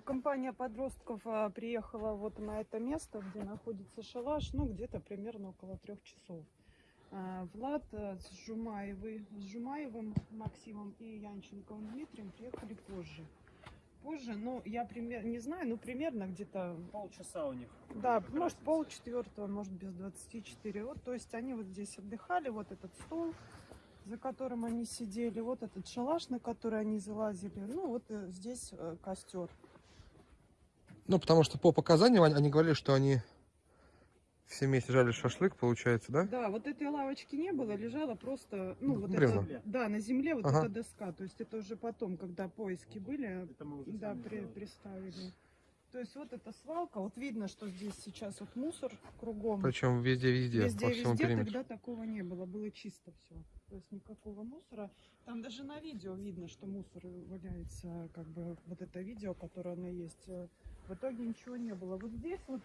Ну, компания подростков а, приехала вот на это место, где находится шалаш, ну, где-то примерно около трех часов. А, Влад а, с, Жумаевой, с Жумаевым Максимом и Янченковым Дмитрием приехали позже. Позже, ну, я пример, не знаю, ну, примерно где-то, Полчаса у них. да, может, разница. пол четвертого, может, без 24. Вот, то есть они вот здесь отдыхали, вот этот стол, за которым они сидели, вот этот шалаш, на который они залазили, ну, вот э, здесь э, костер. Ну, потому что по показаниям они, они говорили, что они все вместе жали шашлык, получается, да? Да, вот этой лавочки не было, лежала просто, ну, вот Бревна. это, да, на земле вот Ага. эта доска. То есть это уже потом, когда поиски были, да, при- приставили. То есть вот эта свалка, вот видно, что здесь сейчас вот мусор кругом. Причем везде-везде, Везде, по всему везде периметру. тогда такого не было, было чисто все. То есть никакого мусора. Там даже на видео видно, что мусор валяется, как бы вот это видео, которое оно есть. Э, В итоге ничего не было. Вот здесь вот,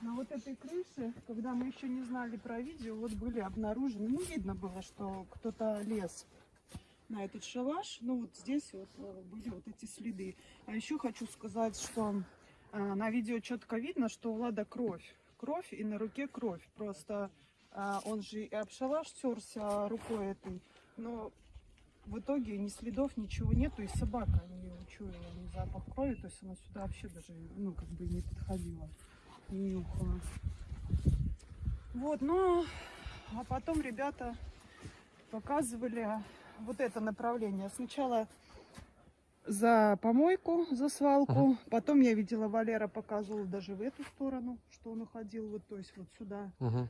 на вот этой крыше, когда мы еще не знали про видео, вот были обнаружены, ну видно было, что кто-то лез на этот шалаш. Ну вот здесь вот э, были вот эти следы. А еще хочу сказать, что а, на видео четко видно, что у Влада кровь. Кровь и на руке кровь. Просто он же и об шалаш терся рукой этой. Но в итоге ни следов, ничего нету. И собака не учуяла ни запах крови. То есть она сюда вообще даже, ну, как бы не подходила. Не нюхала. Вот, ну, а потом ребята показывали вот это направление. Сначала за помойку, за свалку. Потом я видела, Валера показывал даже в эту сторону, что он уходил, вот, то есть вот сюда. Мгм.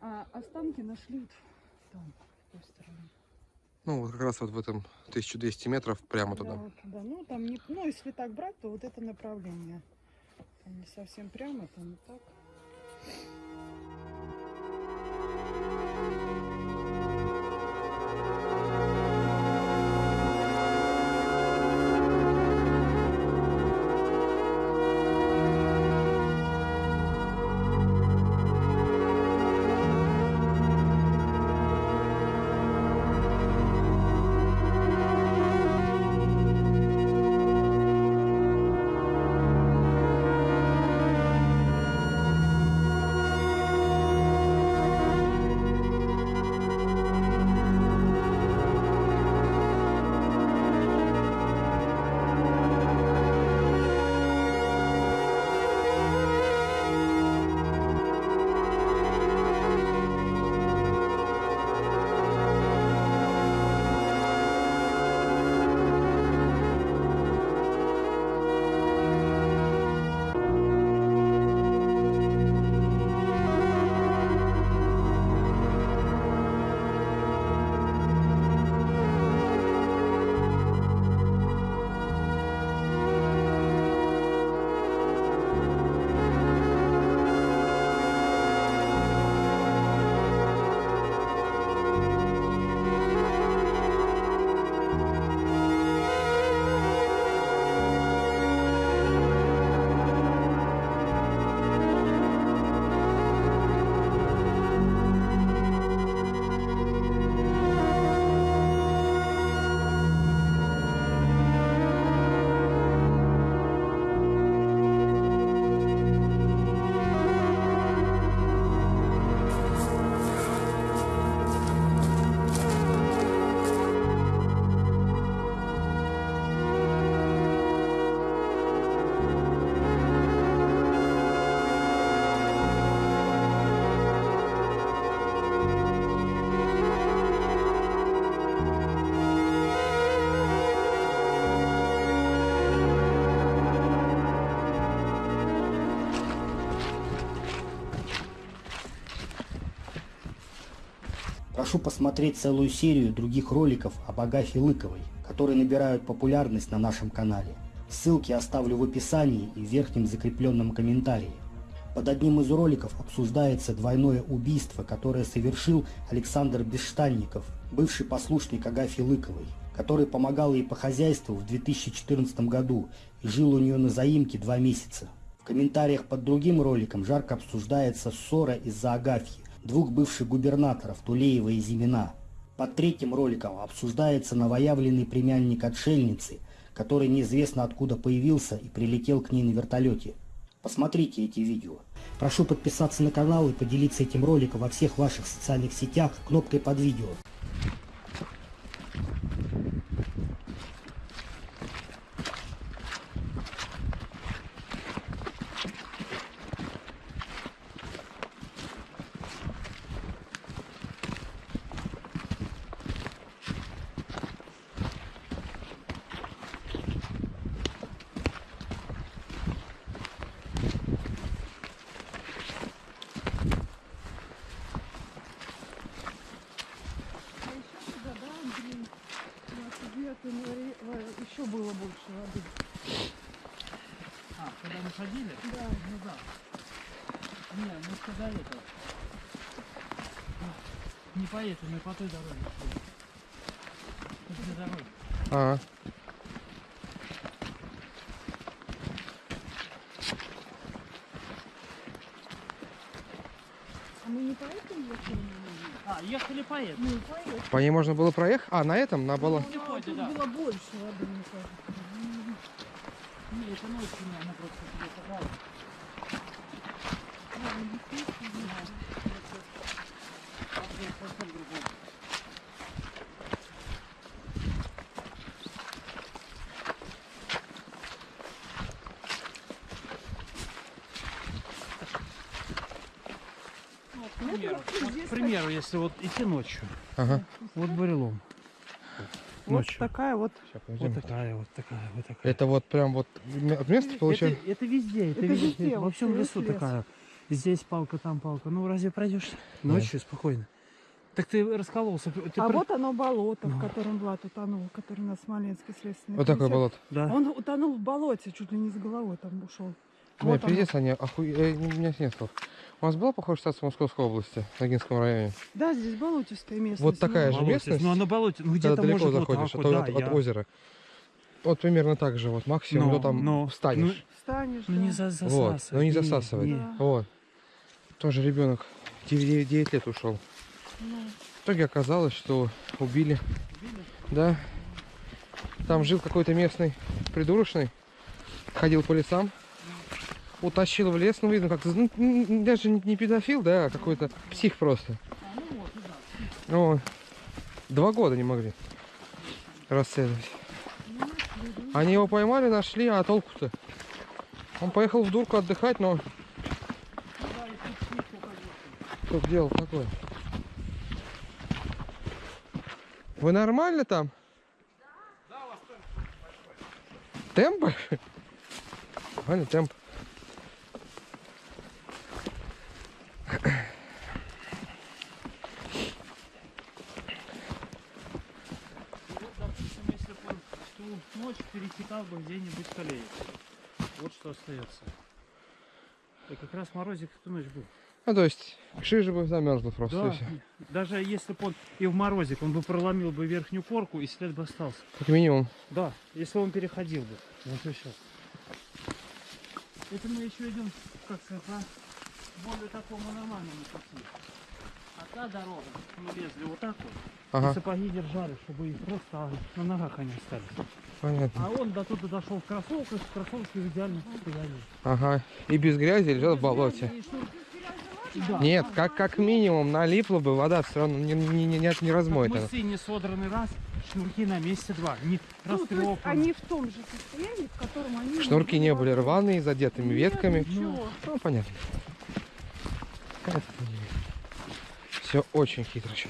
А останки нашли вот там, с той стороны. Ну, вот как раз вот в этом 1200 метров прямо Да, туда. вот туда. Ну, там не, ну, если так брать, то вот это направление. Там не совсем прямо, там и так. Прошу посмотреть целую серию других роликов об Агафье Лыковой, которые набирают популярность на нашем канале. Ссылки оставлю в описании и в верхнем закрепленном комментарии. Под одним из роликов обсуждается двойное убийство, которое совершил Александр Бесштанников, бывший послушник Агафьи Лыковой, который помогал ей по хозяйству в 2014 году и жил у нее на заимке два месяца. В комментариях под другим роликом жарко обсуждается ссора из-за Агафьи, двух бывших губернаторов Тулеева и Зимина. Под третьим роликом обсуждается новоявленный племянник отшельницы, который неизвестно откуда появился и прилетел к ней на вертолете. Посмотрите эти видео. Прошу подписаться на канал и поделиться этим роликом во всех ваших социальных сетях кнопкой под видео. А еще туда, да, Андрей? У нас где еще было больше воды. А, когда мы ходили? Да. Ну да. Не, мы сказали это. Не по этой, мы по той дороге. шли. Дороги. А, мы не поэтому ехали? А, ехали по этой. Мы поехали. по ней можно было проехать? А, на этом, на было. Ну, А, да. было больше воды, мне кажется. Не, это ночью не, она просто тебе попала. Да, ну, действительно. Совсем другой. Ну, вот, к Ну, примеру, вот вот, здесь к примеру, если вот идти ночью, Ага. вот бурелом. Вот Ночью. такая вот. Щас, Вот такая, вот такая, вот такая. Это вот прям вот от места получается? Это, это везде, это, Это везде, везде, во вот всем лесу лес. такая. Здесь палка, там палка. Ну разве пройдешь ночью спокойно? Так ты раскололся. Ты а про- вот оно болото, в Ну. котором Влад утонул, который на Смоленский следственный Вот такое комитет. болото. Да. Он утонул в болоте, чуть ли не с головой там ушел. Бля, Вот пиздец, они охуе... э, У меня нет слов. У нас была похожая ситуация в Московской области, в Ногинском районе. Да, здесь болотистая местность. Вот такая ну, же местность, Ну, а на болоте, ну Когда где-то далеко может заходишь вот от, так вот, от- да, от я- озера. Вот примерно так же, вот максимум, Но- ну там но- встанешь. Встанешь, Ну да. не за, вот, засасывай. но не засасывает. не. Да. Вот. Тоже ребенок 9, 9 лет ушел. Ну, В итоге оказалось, что убили. Да. Там жил какой-то местный придурочный. Ходил по лесам. Утащил в лес, ну видно, как-то, ну, даже не педофил, да, а какой-то псих просто. Вот. Два года не могли расследовать. Они его поймали, нашли, а толку-то? Он поехал в дурку отдыхать, но... Что делал такое? Вы нормально там? Темп большой? Нормально, темп. Вот, допустим, если бы он в перетекал бы где-нибудь в колее. Вот что остается. И как раз морозик в ту ночь был. Ну, то есть, шиже бы замерзла просто. и Да, даже если бы он и в морозик, он бы проломил бы верхнюю корку и след бы остался. Как минимум. Да, если он переходил бы. Вот и все. Это мы еще идем, как сказать, по более такому нормальному пути. А та дорога, мы лезли вот так вот, и Ага, сапоги держали, чтобы их просто на ногах они остались. Понятно. А он до туда дошел в кроссовках, кроссовки в идеальном состоянии. Ага. И без грязи лежал в болоте. Да. Нет, как, как минимум налипла бы вода, все равно не, не, не, не, не размоет. Мысы не содраны раз, шнурки на месте два. Не ну, то есть растрепаны. они в том же состоянии, в котором они... Шнурки не были рваные, задетыми Нет, ветками. ничего. Ну, понятно. Все очень хитро что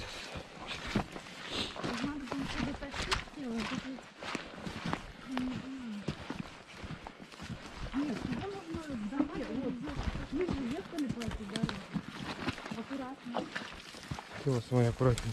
Надо было что-то такое сделать, это- не знаю. Нет, сюда нужно давай, вот, мы же ехали по этой дороге. Аккуратно. Вот, смотри, аккуратней.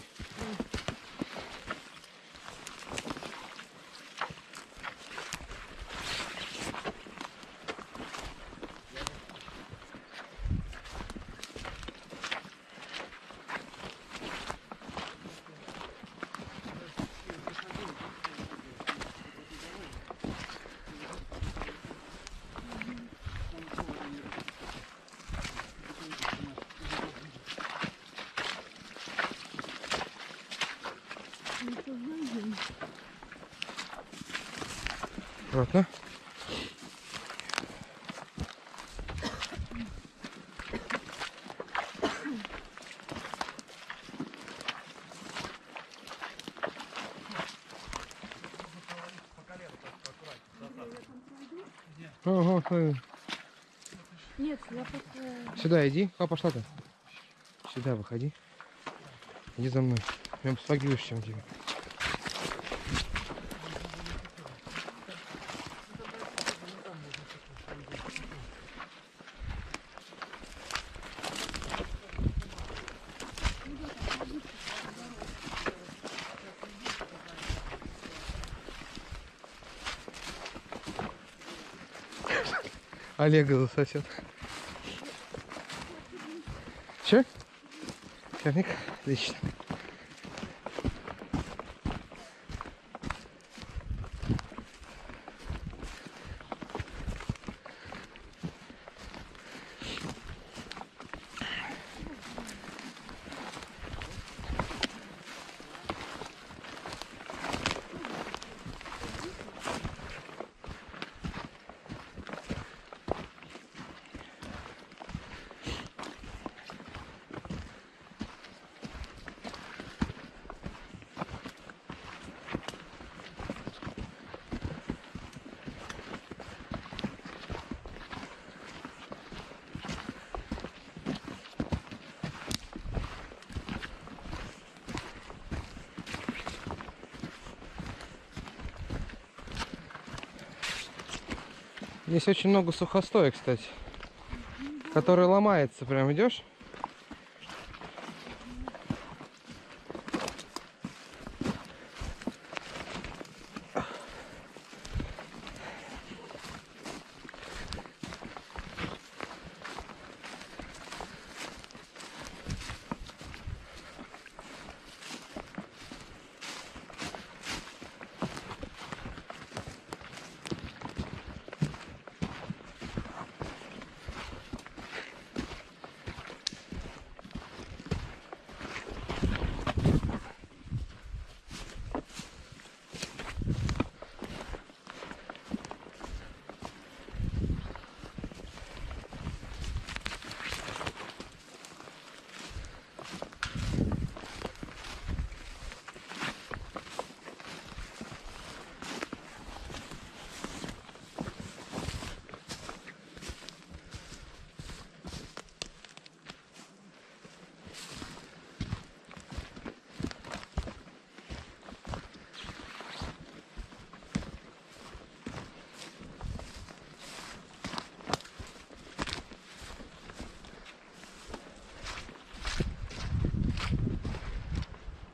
Аккуратно. Ого, Нет, я просто... Сюда иди. А, пошла ты. Сюда выходи. Иди за мной. Прям с чем тебе. Олега засосет. Че? Черник? Отлично. Здесь очень много сухостоя, кстати. Который ломается. Прям идешь.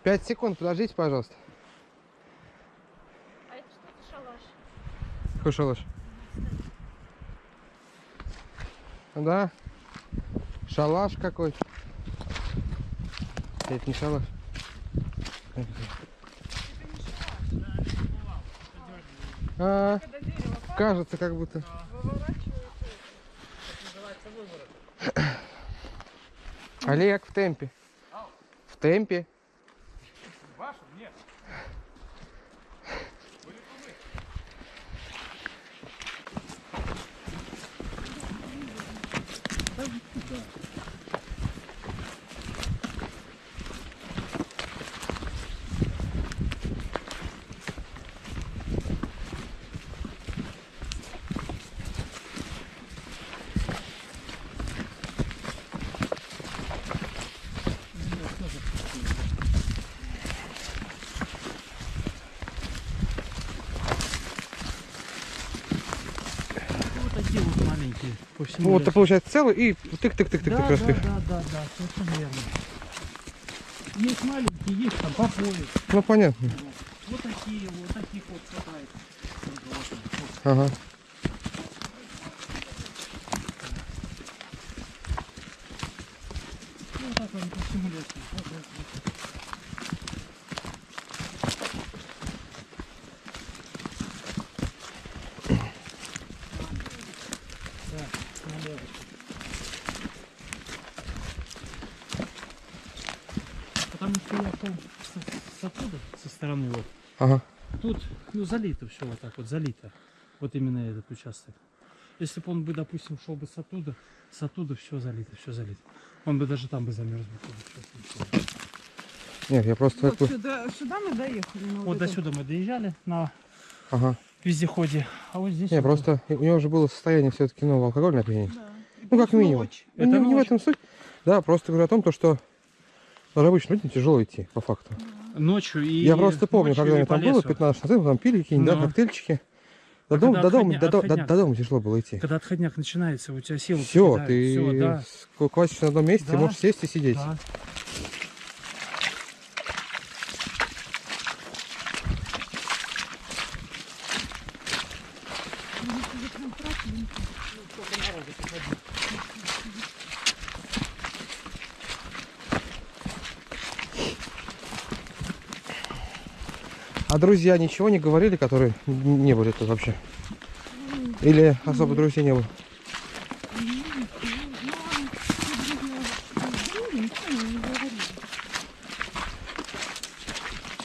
Пять секунд, подождите, пожалуйста. А это что за шалаш? Какой шалаш? Да. Шалаш какой-то. Это не шалаш. А, Когда дерево падает, кажется, как будто. Олег в темпе. В темпе. Вашу? Нет. Вот такие вот Вот, это лесу. получается целый и тык-тык-тык-тык да, да, да, да, да, совершенно верно. Есть маленькие, есть там по пояс. Ну понятно. Вот такие, вот таких вот хватает. Вот, вот, вот. Ага. Ну, вот так они по всему лесу. Вот, вот, вот. Так, налево. Потому что я шел с, с оттуда, со стороны вот. Ага. Тут, ну, залито все вот так вот, залито. Вот именно этот участок. Если бы он бы, допустим, шел бы с оттуда, с оттуда все залито, все залито. Он бы даже там бы замерз бы. Нет, я просто Вот сюда, сюда мы доехали. на Вот до сюда мы доезжали на Ага. вездеходе, а вот здесь... Не, вот- просто у него уже было состояние все-таки, ну, алкогольное опьянение. Да. Ну, как минимум. ночь. Ну, Это не, не в ночь. этом суть. Да, просто говорю о том, то, что даже обычно людям тяжело идти, по факту. Ночью и... я просто помню, когда я там лесу. 15 назад, там пили какие-нибудь, да, Ну. коктейльчики. До А дома, когда до, дома, до, до- до- дома тяжело было идти. Когда отходняк начинается, у тебя силы Все, покидают. ты Всё, да. хватишься на одном месте, Да. можешь сесть и сидеть. Да. А друзья ничего не говорили, которые не были тут вообще? Или особо друзей не было?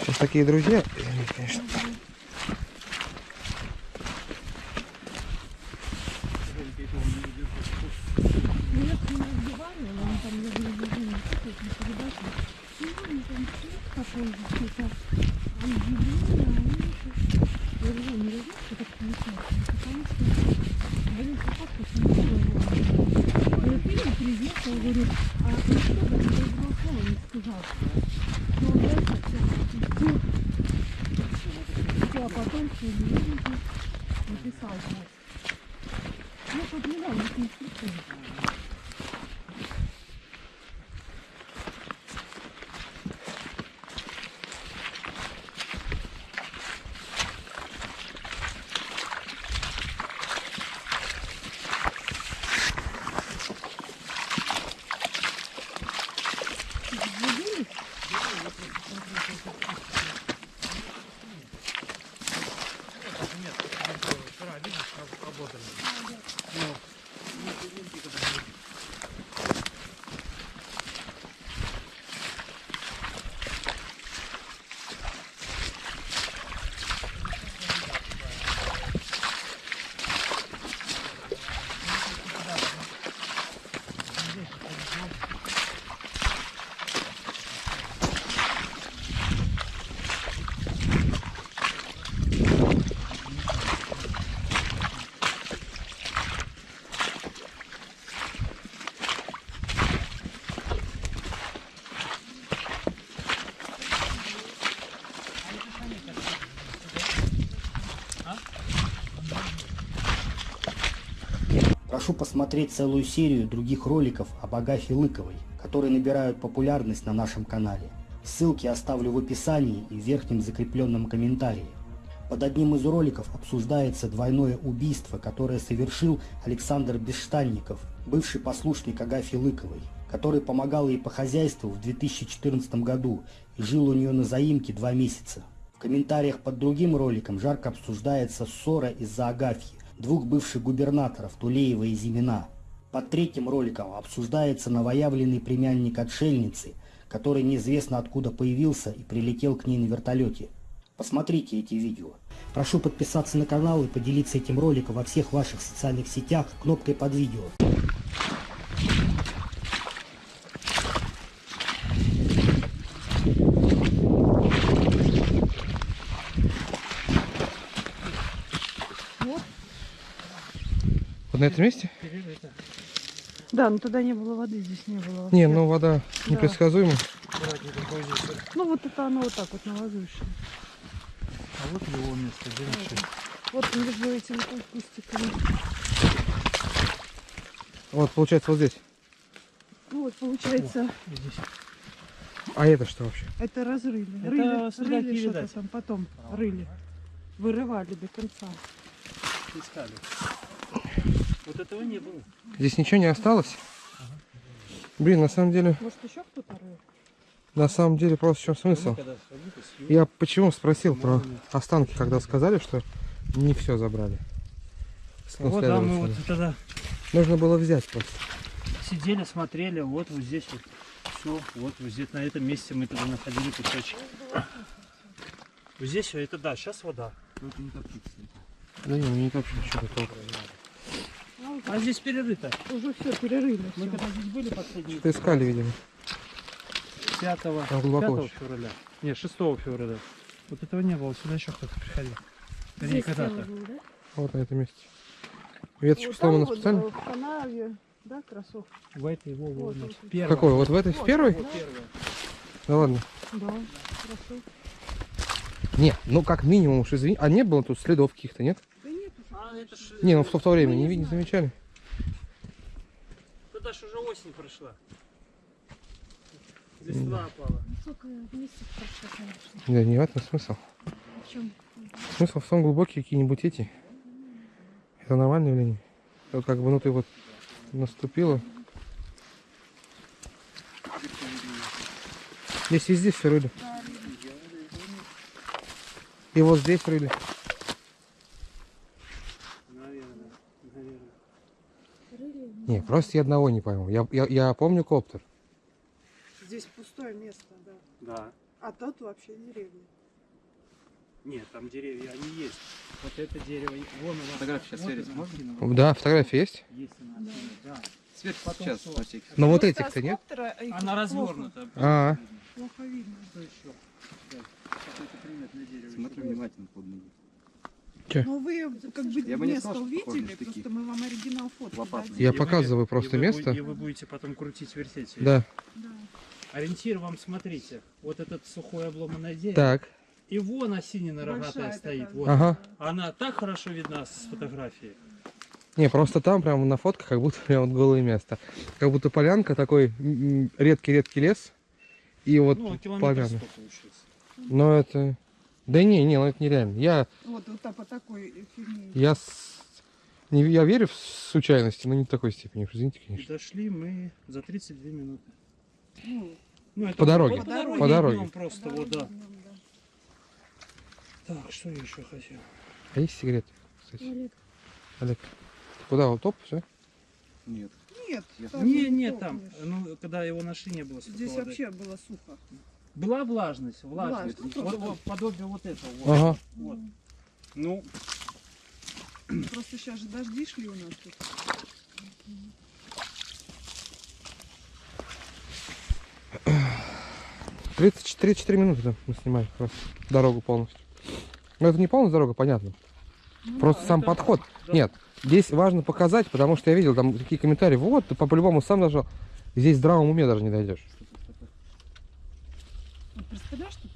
Сейчас такие друзья, Прошу посмотреть целую серию других роликов об Агафье Лыковой, которые набирают популярность на нашем канале. Ссылки оставлю в описании и в верхнем закрепленном комментарии. Под одним из роликов обсуждается двойное убийство, которое совершил Александр Бесштанников, бывший послушник Агафьи Лыковой, который помогал ей по хозяйству в 2014 году и жил у нее на заимке два месяца. В комментариях под другим роликом жарко обсуждается ссора из-за Агафьи, двух бывших губернаторов Тулеева и Зимина. Под третьим роликом обсуждается новоявленный племянник отшельницы, который неизвестно откуда появился и прилетел к ней на вертолете. Посмотрите эти видео. Прошу подписаться на канал и поделиться этим роликом во всех ваших социальных сетях кнопкой под видео. Вот на этом месте? Да, но тогда не было воды, здесь не было. Не, вообще. ну вода Да. непредсказуема. Ну вот это оно вот так вот на возвышенном. А вот его место, где вообще? Вот между этими кустиками. Вот, получается, вот здесь. Ну вот получается, Здесь. А это что вообще? это разрыли. Это рыли, рыли что-то там потом рыли. Вырывали до конца. Искали. Вот этого не было. Здесь ничего не осталось? Блин, на самом деле, Может еще кто-то на самом деле просто в чем смысл? Я почему спросил про останки, когда сказали, что не все забрали. Вот, да, мы вот тогда Нужно было взять просто. сидели, смотрели, вот вот здесь вот все, вот вот здесь на этом месте мы тогда находили кусочки. Вот здесь это да, сейчас вода. Да не, мне не так что такого. А здесь перерыто. Уже все перерыли. Мы всё. когда здесь были последние Что-то искали, видимо. 5, Там глубоко 5 очень. февраля. Не, 6 февраля. Вот этого не было, сюда еще кто-то приходил. Здесь когда-то. да? Вот на этом месте. Веточку Вот сломана вот, специально. в канаве, да, кроссовки? В этой, во, во, Вот, вот, вот. Какой? Вот в этой? В Вот, первой? Вот первая. Да ладно. Да, кроссовки. Не, ну как минимум уж извини. А не было тут следов каких-то, нет? Не, ну в то, в то время не, не замечали. Туда ж уже осень прошла. Листва опала. Сколько месяцев прошло, конечно. Да не в этом смысл. В чем? Смысл в том глубокие какие-нибудь эти. Это нормальное явление. Вот как бы, ну ты вот наступила. Здесь везде все рыли. И вот здесь рыли. Наверное, наверное. Рыли? Не, просто я одного не пойму. Я, я, я помню коптер. Здесь пустое место, да. Да. А тут вообще деревня. Нет, там деревья, они есть. Вот это дерево, вон оно. Фотографию сейчас вот сверить можно? Да, фотография есть. Есть она, да. Свет Потом сейчас, случай. Но вот Просто этих-то нет. Она развернута. А, Плохо видно. Что еще? Да. Какое-то приметное дерево. Смотри внимательно под ноги. Но вы как бы Я место сказал, увидели, штыки. просто мы вам оригинал фото я И вы- показываю и просто вы место. бу- И вы будете потом крутить, вертеть. Да. Да. Ориентир вам, смотрите. Вот этот сухое обломанное дерево. Так. И вон осинина рогатая стоит. Вот. Ага. Она так хорошо видна с фотографии. Не, просто там прямо на фотках как будто прям вот голое место. Как будто полянка, такой редкий-редкий лес. И вот ну, километр поляна. Но это... Да не, не, ну это нереально. Я, Вот, вот по такой фигне. я, с- не, я верю в случайности, но не в такой степени. Извините, конечно. дошли мы за 32 минуты. Ну, Ну, это По дороге. По дороге. По дороге. днём просто, вот, да. днём, да. Так, что я еще хотел? А есть сигареты, кстати? Олег, Олег, ты куда? Вот топ, все? Нет. Нет, там Не, не там, ну, когда его нашли, не было Здесь воды. вообще было сухо. Была влажность, влажность. Влажность, Вот, просто. вот подобие вот этого. Вот. Ага. Вот. Ну, Просто сейчас же дожди шли у нас тут. Тридцать 34 минуты да, мы снимаем как раз дорогу полностью. Но это не полностью дорога, понятно. Просто сам это- подход. да. Нет, здесь важно показать, потому что я видел там такие комментарии. Вот, ты по- по-любому сам нажал. Здесь в здравом уме даже не дойдешь. Представляешь, что?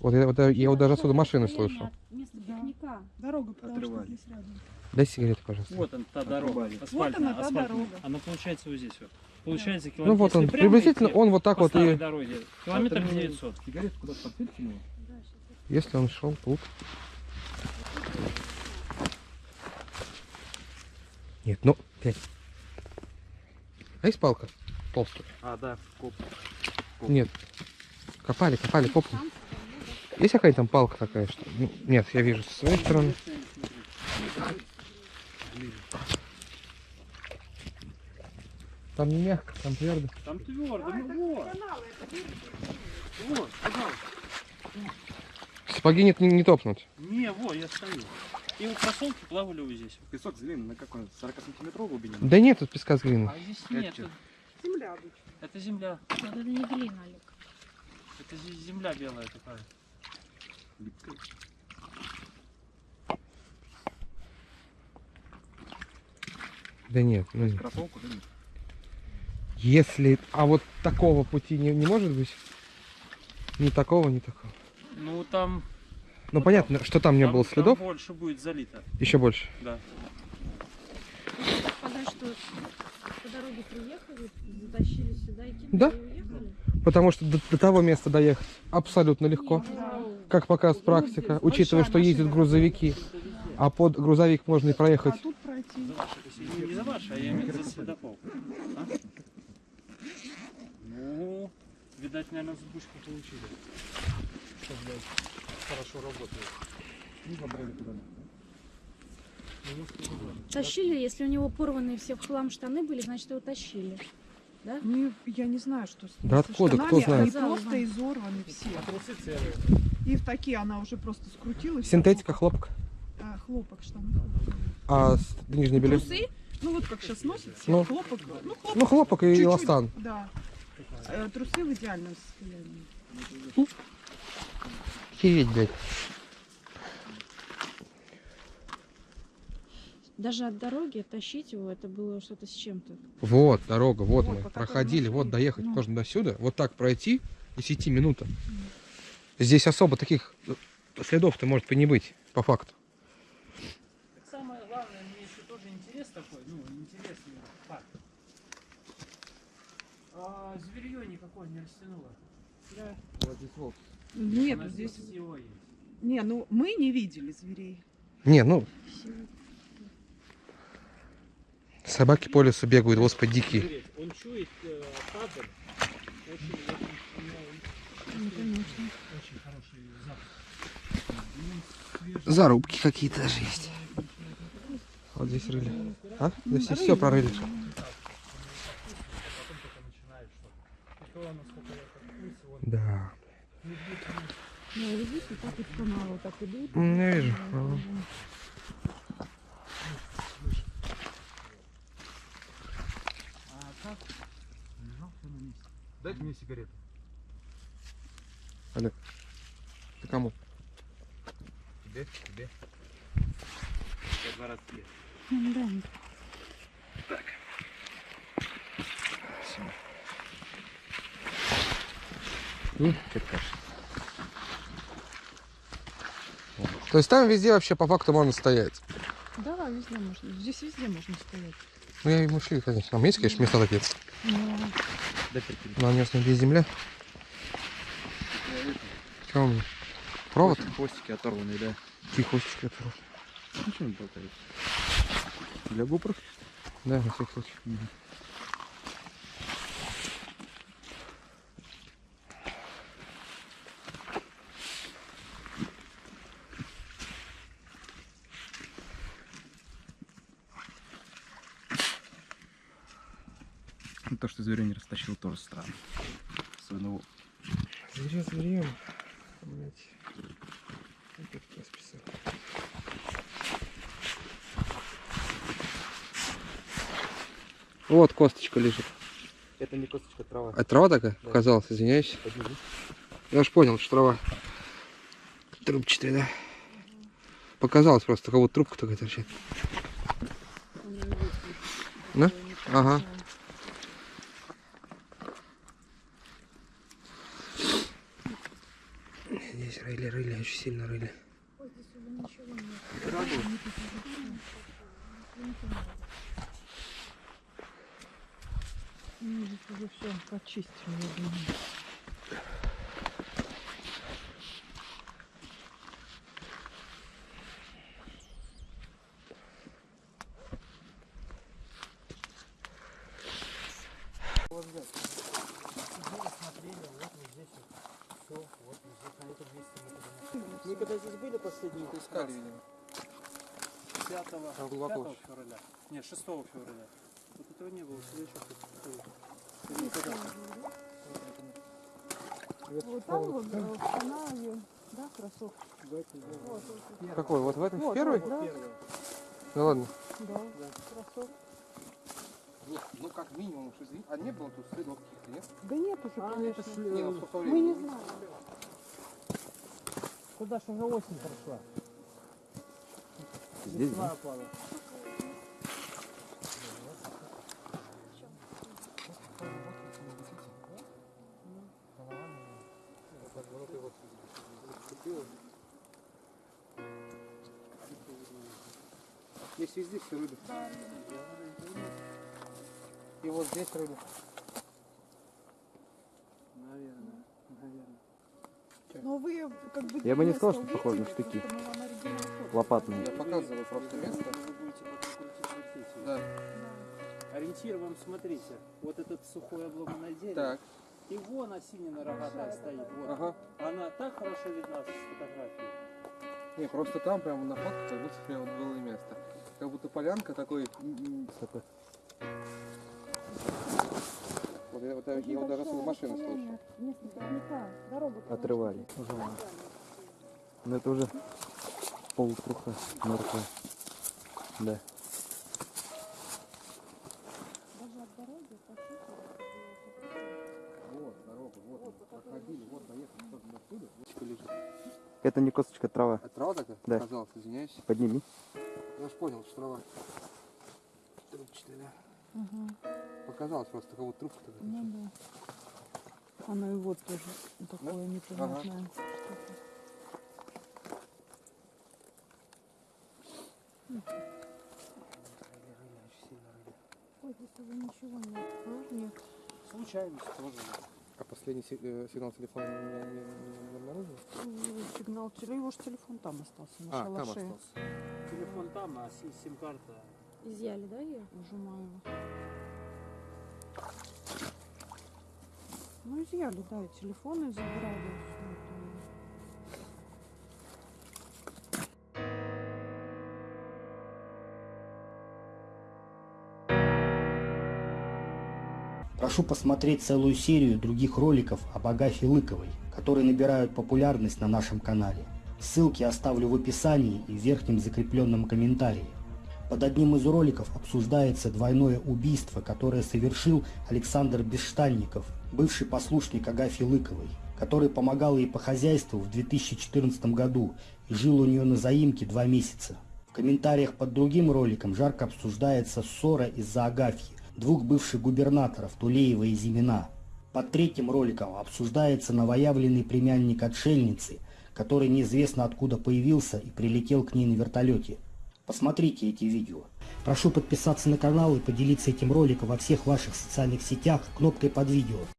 Вот я, вот я, я вот даже отсюда машины слышу. Место Да. пикника. Дорога, потому что Отрывали. здесь рядом. Дай сигареты, пожалуйста. вот она, та дорога. Асфальтная, Вот она, та асфальтная. дорога. Она получается вот здесь вот. Получается километр. ну вот он, приблизительно идти он вот так по вот и... дороге. Километр А ты 900. Сигарету куда-то подсветите его? Если он шел тут. Нет, ну, блядь. А есть палка? Толстая. А, да, коп. Нет. Копали, копали, копали. Есть какая-то там палка такая, что... Ну, нет, я вижу со своей стороны. Там не мягко, там твердо. Там твердо, ну вот. Вот, пожалуйста. Сапоги нет, не, не топнуть. Не, вот, я стою. И вот кроссовки плавали вот здесь. Песок зеленый на какой? 40 сантиметровой глубине? Да нет тут песка с глиной. А здесь нет. Это, Земля обычно. это земля. Это не глина, Олег. Это здесь земля белая такая. Липкая. Да нет, ну нет. Кроссовку, да нет? Если... А вот такого пути не, не может быть? Ни такого, ни такого. Ну там, Ну понятно, что там не там- было там следов. больше будет залито. Еще больше. Да. Сказать, что по дороге приехали, затащили сюда и кинули, Да. и уехали. Потому что до, до того места доехать абсолютно легко. Как показывает практика, учитывая, что ездят грузовики. А под грузовик можно и проехать. Не, за ваше, а я имею в виду следопол. Ну, видать, наверное, сбушку получили. Что, блядь, хорошо работает. Ну, забрали куда Тащили, если у него порванные все в хлам штаны были, значит его тащили. Да? Ну, я не знаю, что с ними. Да откуда, кто штанами. Они знает? просто изорваны все. И в такие она уже просто скрутилась. Синтетика, хлопок. А, хлопок штаны. А с- нижнее белье? Трусы, ну вот как сейчас носят, все, Ну. хлопок. Ну, хлопок. Ну, хлопок и чуть-чуть, эластан. Да. Э, Трусы в идеальном состоянии. Охереть, блядь. Даже от дороги тащить его, это было что-то с чем-то. Вот дорога, вот, Вот, мы проходили, вот доехать Ну. можно до сюда, вот так пройти, 10 минута. Здесь особо таких э, следов-то может и не быть, по факту. Так самое главное, мне еще тоже интерес такой, ну, интересный факт. А, зверье никакое не растянуло. Да. Вот здесь вот. Нет, здесь... его есть. Не, ну мы не видели зверей. Не, ну... Собаки по лесу бегают, господи, дикие. Он чует табор. Очень, Ну, хороший запах. Ну. Зарубки какие-то даже есть. Вот здесь рыли. А? Здесь все прорыли. Потом только начинает что-то. И Да. Да, и вот так вот каналы вот так идут. Я вижу. Ага. А так, лежал все на месте. Дайте мне сигарету. Олег, ты кому? Тебе, тебе. Я два раза съел. Да. То есть там везде вообще по факту можно стоять. Да, везде можно. Здесь везде можно стоять. Ну, я и шли, конечно. Там есть, конечно, места такие. Но тебе. Но местно где земля. Что у меня? Провод? Хвостики оторванные, да. Тихосечка. Ну что он болтает? Для GoPro? Да, на всякий случай. Ну, Растащил, тоже странно. Особенно его- Зверя, зверем. Блять. Опять. Вот косточка лежит. Это не косточка, трава. А трава такая? Показалось, извиняюсь. Я уж понял, что трава. Трубчатая, да? Показалось просто, как будто трубка такая торчит. Да? Ага. Здесь рыли, рыли, очень сильно рыли. Ну, здесь уже все почистили, я думаю. Мы когда здесь были последний Искали, видимо. 5, Там глубоко 5 февраля. Нет, 6 февраля. Вот этого не было, всегда еще вот там вот в канаве, да, кроссовки. Какой? Вот в этом Вот, первый? вот, да, Ну ладно. да, кроссовки. Ну как минимум. А не было тут следов каких-то, нет? Да нет уже, А, конечно. это Не, ну сколько Мы времени? не знаем. Куда же уже осень прошла? Здесь, Весна опала. Здесь везде все рыли. И вот здесь рыли. Наверное, наверное. Но вы как бы... Я бы не сказал, что увидели, похоже на штыки. Лопатные. Я показываю просто место. Да. Ориентир вам, смотрите, вот этот сухой обломанное дерево, Так. И вон осинина рогатая стоит, вот. Ага. Она так хорошо видна с фотографии. Не, просто там прямо на фотке как будто прям вот было место. Как будто полянка такой. такой. Вот я, вот я, я вот даже с машины слышу. Отрывали. Ну это уже полутруха мертвая. Да. Это не косточка, трава. А трава такая? Да. Казалось, извиняюсь. Подними. Я уж понял, что трава. Трубчатая, да. Показалось просто, как вот трубка такая. Ну да. Оно и вот тоже такое непонятное. что-то. Ой, здесь уже ничего нет. Тоже нет. Случайность тоже. А последний э, сигнал телефона не, не, не- не обнаружил? Ну, Сигнал, теле- его же телефон там остался, на А, там шалаше. остался. Телефон там, а си- сим-карта. Изъяли, да, ее? Нажимаю. Ну, изъяли, да, и телефоны забрали. Прошу посмотреть целую серию других роликов об Агафье Лыковой, которые набирают популярность на нашем канале. Ссылки оставлю в описании и в верхнем закрепленном комментарии. Под одним из роликов обсуждается двойное убийство, которое совершил Александр Бесштанников, бывший послушник Агафьи Лыковой, который помогал ей по хозяйству в 2014 году и жил у нее на заимке два месяца. В комментариях под другим роликом жарко обсуждается ссора из-за Агафьи, двух бывших губернаторов Тулеева и Зимина. Под третьим роликом обсуждается новоявленный племянник отшельницы, который неизвестно откуда появился и прилетел к ней на вертолете. Посмотрите эти видео. Прошу подписаться на канал и поделиться этим роликом во всех ваших социальных сетях кнопкой под видео.